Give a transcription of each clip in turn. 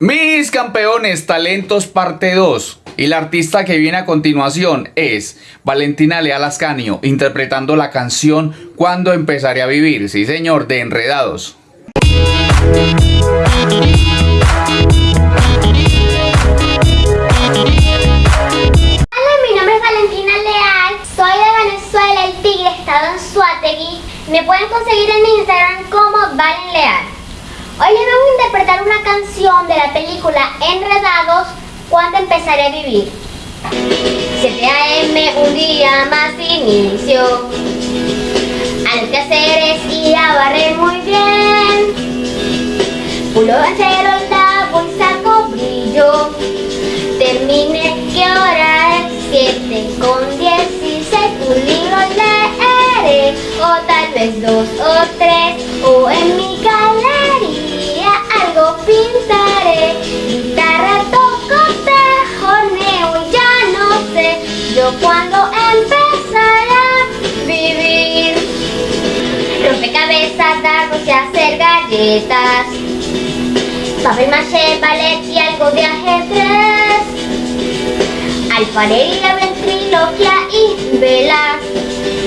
Mis campeones, talentos parte 2. Y la artista que viene a continuación es Valentina Leal Ascanio, interpretando la canción Cuando empezaré a vivir. Sí, señor, de Enredados. Hola, mi nombre es Valentina Leal, soy de Venezuela, el Tigre, estado en Suategui. Me pueden conseguir en Instagram como Valen Leal. Hoy les interpretar una canción de la película Enredados, cuando empezaré a vivir. 7 a.m. un día más inicio. Al que hacer es ir a barrer muy bien. Pulo acero, lavo y saco brillo. Termine, ¿qué hora es? 7 con 16. Un libro leeré, o tal vez dos o tres, o en mi galería yo cuándo empezaré a vivir. Rompecabezas, dardos y hacer galletas. Papel maché, ballet y algo de ajedrez. Alfarería, ventriloquia y velas.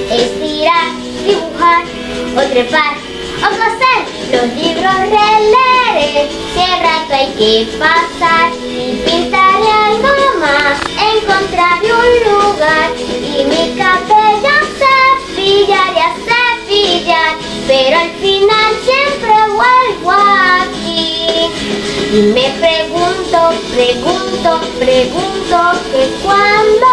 Estirar, dibujar o trepar o coser. Los libros releeré. Si rato hay que pasar y Me pregunto, pregunto, pregunto que cuándo